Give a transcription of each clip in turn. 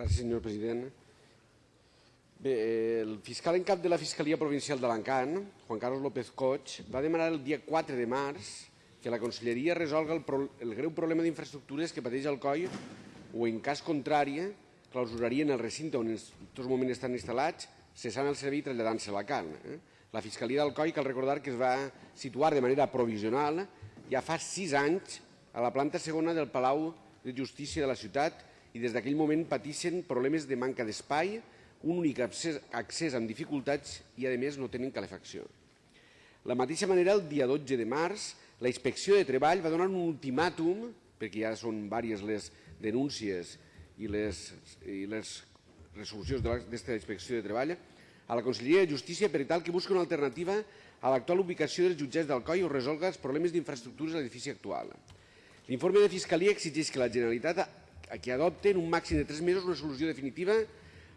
Gràcies, senyor president. Bé, el fiscal en cap de la Fiscalia Provincial d'Alacant, Juan Carlos López Coig, va demanar el dia 4 de març que la Conselleria resolga el, pro el greu problema d'infraestructures que pateix el COI o, en cas contrari, clausurarien el recinte on en tots moments estan instal·lats, cessant el servei i traslladant-se a Alacant. Eh? La Fiscalia del COI cal recordar que es va situar de manera provisional ja fa sis anys a la planta segona del Palau de Justícia de la ciutat i des d'aquell moment pateixen problemes de manca d'espai, un únic accés, amb dificultats i, a més, no tenen calefacció. De la mateixa manera, el dia 12 de març, la Inspecció de Treball va donar un ultimàtum, perquè ja són diverses les denúncies i les, i les resolucions d'aquesta Inspecció de Treball, a la Conselleria de Justícia per tal que busqui una alternativa a l'actual ubicació dels jutjats d'Alcoi o resolga els problemes d'infraestructures a l'edifici actual. L'informe de Fiscalia exigeix que la Generalitat que adopte en un màxim de tres mesos una solució definitiva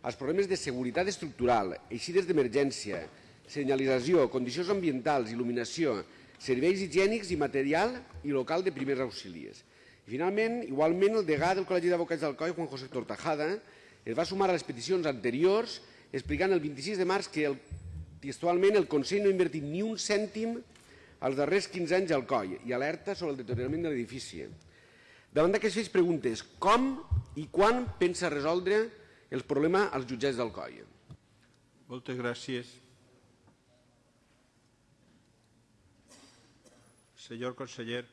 als problemes de seguretat estructural, eixides d'emergència, senyalització, condicions ambientals, il·luminació, serveis higiènics i material i local de primers auxilies. I finalment, igualment, el degà del Col·legi d'Advocats del COI, Juan José Tortajada, es va sumar a les peticions anteriors explicant el 26 de març que el, textualment el Consell no ha invertit ni un cèntim als darrers 15 anys al COI i alerta sobre el deteriorament de l'edifici. Davant d'aquestes preguntes, com i quan pensa resoldre el problema als jutjats del COI? Moltes gràcies. Senyor conseller.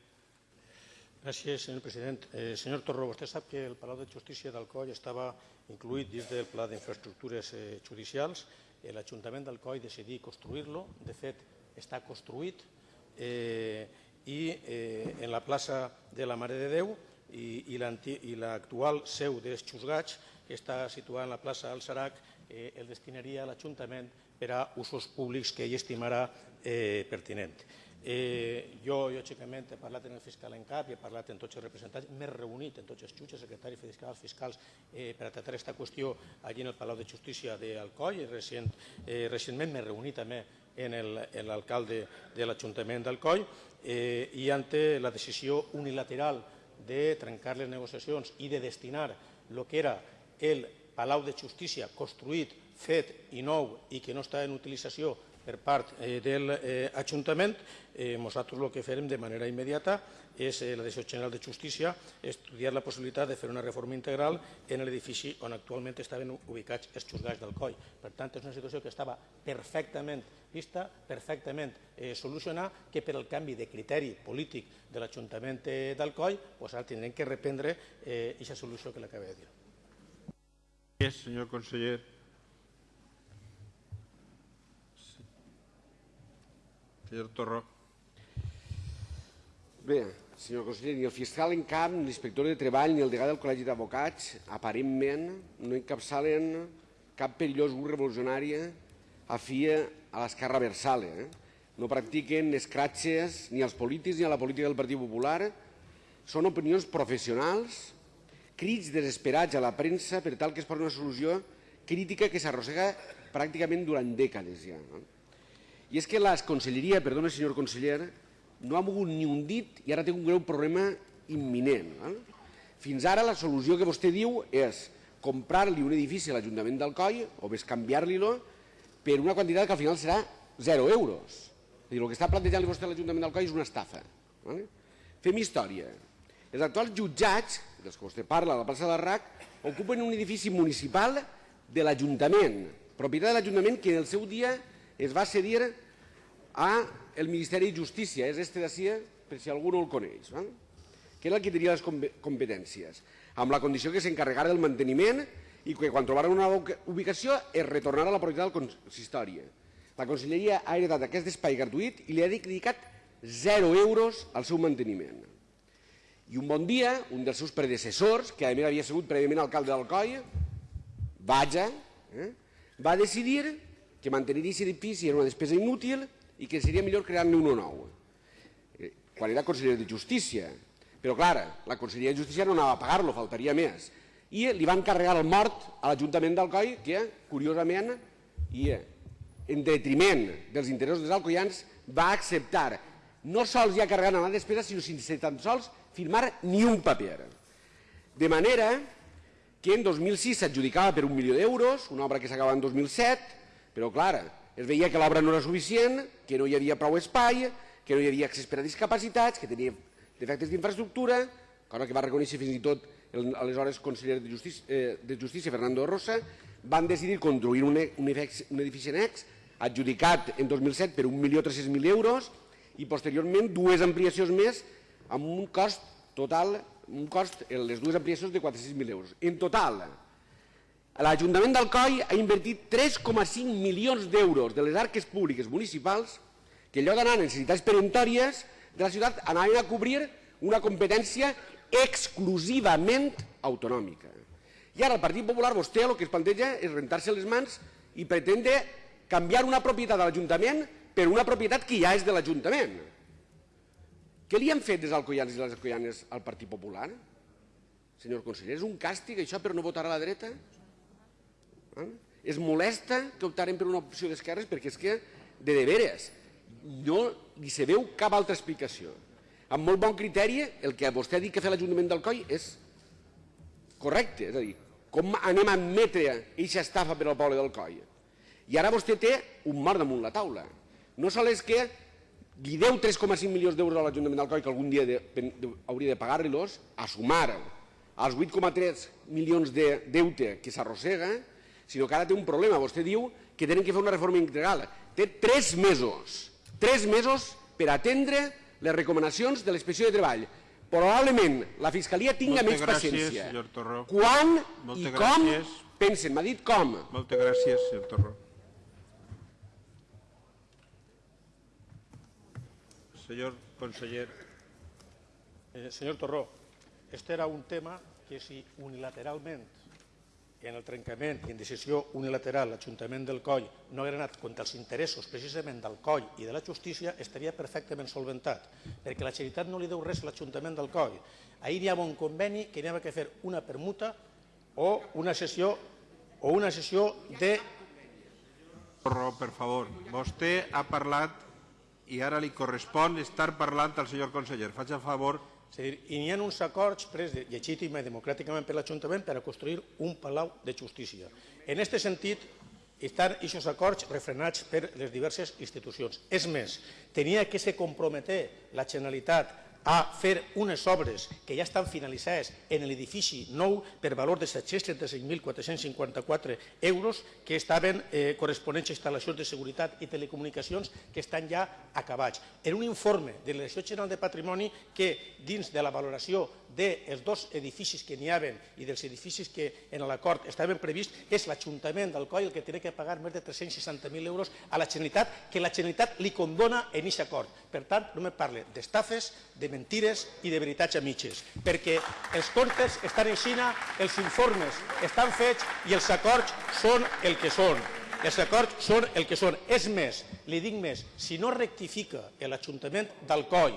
Gràcies, senyor president. Eh, senyor Torró, vostè sap que el Palau de Justícia d'Alcoi estava incluït dins del Pla d'Infraestructures eh, Judicials. Eh, L'Ajuntament d'Alcoi decidí construir-lo. De fet, està construït eh, i eh, en la plaça de la Mare de Déu i, i l'actual seu dels Xusgats, que està situada en la plaça del Sarac, eh, el destinaria a l'Ajuntament per a usos públics que ell estimarà eh, pertinent. Eh, jo, lògicament, he parlat amb el fiscal en cap i he parlat amb tots els representants, m'he reunit amb tots els jutges, secretaris fiscals, fiscals, eh, per a tractar aquesta qüestió allí en el Palau de Justícia d'Alcoi. Recient, eh, recentment m'he reunit també en l'alcalde de l'Ajuntament d'Alcoi eh, i ante la decisió unilateral de trencar les negociacions i de destinar el que era el Palau de Justícia construït, fet i nou i que no està en utilització per part eh, de l'Ajuntament, eh, nosaltres el que farem de manera immediata és eh, la Direcció General de Justícia estudiar la possibilitat de fer una reforma integral en l'edifici on actualment estaven ubicats els xusgats del COI. Per tant, és una situació que estava perfectament vista, perfectament eh, solucionar, que per el canvi de criteri polític de l'Ajuntament eh, d'Alcoi, pues ara tindrem que reprendre aquesta eh, solució que l'acabé de dir. Gràcies, senyor conseller. Senyor Torró. Bé, senyor conseller, ni el fiscal en cap, ni l'inspector de treball, ni el degà del Col·legi d'Advocats, aparentment, no encapçalen cap perillós grup revolucionari afia a l'esquerra versale. Eh? No practiquen escratxes ni als polítics ni a la política del Partit Popular. Són opinions professionals, crits desesperats a la premsa per tal que es posi una solució crítica que s'arrossega pràcticament durant dècades ja. No? I és que la conselleria, perdona senyor conseller, no ha mogut ni un dit i ara té un greu problema imminent. Val? Fins ara la solució que vostè diu és comprar-li un edifici a l'Ajuntament d'Alcoi o més canviar-li-lo per una quantitat que al final serà 0 euros. És dir, el que està plantejant vostè a l'Ajuntament d'Alcoi és una estafa. Val? Fem història. Els actuals jutjats, dels que vostè parla a la plaça del RAC, ocupen un edifici municipal de l'Ajuntament, propietat de l'Ajuntament que en el seu dia es va cedir a el Ministeri de Justícia, és este d'ací, per si algú no el coneix, que era el que tenia les competències, amb la condició que s'encarregara del manteniment i que quan trobara una ubicació es retornara a la propietat del consistori. La Conselleria ha heredat aquest espai gratuït i li ha dedicat 0 euros al seu manteniment. I un bon dia, un dels seus predecessors, que a més havia sigut prèviament alcalde d'Alcoi, Vaja, eh, va decidir que mantenir aquest edifici era una despesa inútil i que seria millor crear-ne un nou. Eh, quan era conseller de Justícia. Però, clar, la Conselleria de Justícia no anava a pagar-lo, faltaria més. I li van carregar el mort a l'Ajuntament d'Alcoi, que, curiosament, i en detriment dels interessos dels alcoians, va acceptar no sols ja carregant la despesa, sinó sense tan sols firmar ni un paper. De manera que en 2006 s'adjudicava per un milió d'euros, una obra que s'acaba en 2007, però clar, es veia que l'obra no era suficient, que no hi havia prou espai, que no hi havia accés per a discapacitats, que tenia defectes d'infraestructura, cosa que va reconèixer fins i tot el aleshores conseller de Justícia, eh, de Justícia Fernando Rosa, van decidir construir un, un, un edifici annex adjudicat en 2007 per 1.300.000 euros i posteriorment dues ampliacions més amb un cost total, un cost, les dues ampliacions de 400.000 euros. En total, l'Ajuntament d'Alcoi ha invertit 3,5 milions d'euros de les arques públiques municipals que allò d'anar a necessitats peremptòries de la ciutat anaven a cobrir una competència exclusivament autonòmica. I ara el Partit Popular, vostè el que es planteja és rentar-se les mans i pretendre canviar una propietat de l'Ajuntament per una propietat que ja és de l'Ajuntament. Què li han fet des alcoians i les alcoianes al Partit Popular? Senyor conseller, és un càstig això per no votar a la dreta? Eh? Es molesta que optarem per una opció d'esquerres perquè és que, de deberes, no li se veu cap altra explicació. Amb molt bon criteri, el que vostè ha dit que fa l'Ajuntament d'Alcoi és correcte, és a dir, com anem a admetre aquesta estafa per al poble d'Alcoi? I ara vostè té un mort damunt la taula. No sol és que li deu 3,5 milions d'euros a l'Ajuntament d'Alcoi que algun dia de, de, hauria de pagar-los, a sumar als 8,3 milions de deute que s'arrossega, sinó que ara té un problema. Vostè diu que tenen que fer una reforma integral. Té tres mesos, tres mesos per atendre les recomanacions de l'inspecció de treball. Probablement la Fiscalia tinga Moltes més gràcies, paciència. senyor Torró. Quan Moltes i com gràcies. pensen? M'ha dit com. Moltes gràcies, senyor Torró. Senyor conseller, Eh, senyor Torró, este era un tema que si unilateralment, en el trencament i en decisió unilateral, l'Ajuntament del Coll no hagués anat contra els interessos precisament del Coll i de la justícia, estaria perfectament solventat, perquè la Generalitat no li deu res a l'Ajuntament del Coll. Ahir hi havia un conveni que n'hi havia que fer una permuta o una sessió o una sessió de per favor. Vostè ha parlat i ara li correspon estar parlant al senyor conseller. Faig el favor És a dir, i n'hi ha uns acords pres de, legítim i democràticament per l'Ajuntament per a construir un palau de justícia. En aquest sentit, estan aquests acords refrenats per les diverses institucions. És més, tenia que se comprometer la Generalitat a fer unes obres que ja estan finalitzades en l'edifici nou per valor de 735.454 euros que estaven eh, corresponents a instal·lacions de seguretat i telecomunicacions que estan ja acabats. En un informe de la Direcció General de Patrimoni que dins de la valoració dels dos edificis que n'hi haven i dels edificis que en l'acord estaven prevists és l'Ajuntament del Coll el que té que pagar més de 360.000 euros a la Generalitat que la Generalitat li condona en aquest acord. Per tant, no me parle d'estafes, de mentires i de veritats a mitges, perquè els comptes estan en Xina, els informes estan fets i els acords són el que són. Els acords són el que són. És més, li dic més, si no rectifica l'Ajuntament d'Alcoi,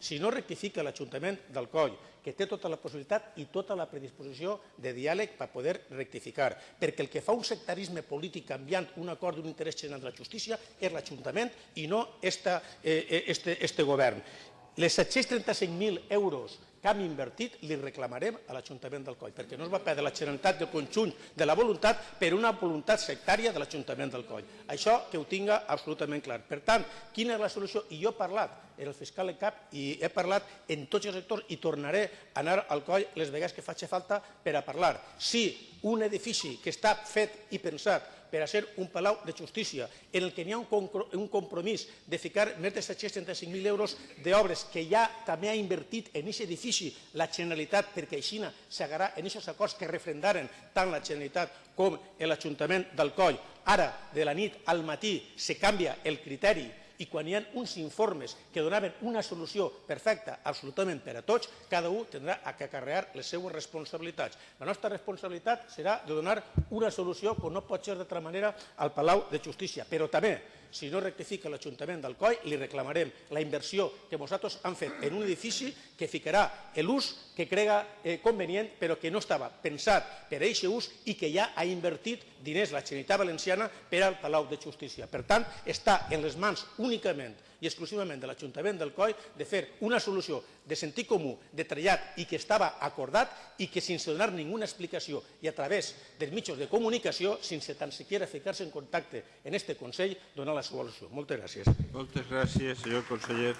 si no rectifica l'Ajuntament d'Alcoi, que té tota la possibilitat i tota la predisposició de diàleg per poder rectificar, perquè el que fa un sectarisme polític canviant un acord d'un interès general de la justícia és l'Ajuntament i no esta, eh, este, este govern. Les 735.000 euros que hem invertit li reclamarem a l'Ajuntament del Coll, perquè no es va perdre la Generalitat del conjunt de la voluntat per una voluntat sectària de l'Ajuntament del Coll. Això que ho tinga absolutament clar. Per tant, quina és la solució? I jo he parlat en el fiscal en cap i he parlat en tots els sectors i tornaré a anar al coll les vegades que faci falta per a parlar. Si un edifici que està fet i pensat per a ser un palau de justícia, en el que n'hi ha un, un compromís de ficar més de 735.000 euros d'obres que ja també ha invertit en aquest edifici la Generalitat, perquè així s'agarà en aquests acords que refrendaren tant la Generalitat com l'Ajuntament del Coll. Ara, de la nit al matí, se canvia el criteri i quan hi ha uns informes que donaven una solució perfecta absolutament per a tots, cada un tindrà a que acarrear les seues responsabilitats. La nostra responsabilitat serà de donar una solució, com no pot ser d'altra manera, al Palau de Justícia. Però també, si no rectifica l'Ajuntament del COI, li reclamarem la inversió que nosaltres han fet en un edifici que ficarà l'ús que crega eh, convenient, però que no estava pensat per a aquest ús i que ja ha invertit diners la Generalitat Valenciana per al Palau de Justícia. Per tant, està en les mans únicament i exclusivament de l'Ajuntament del COI de fer una solució de sentit comú, de trellat i que estava acordat i que sense donar ninguna explicació i a través dels mitjans de comunicació, sense tan siquiera ficar-se en contacte en este Consell, donar la seva solució. Moltes gràcies. Moltes gràcies, senyor conseller.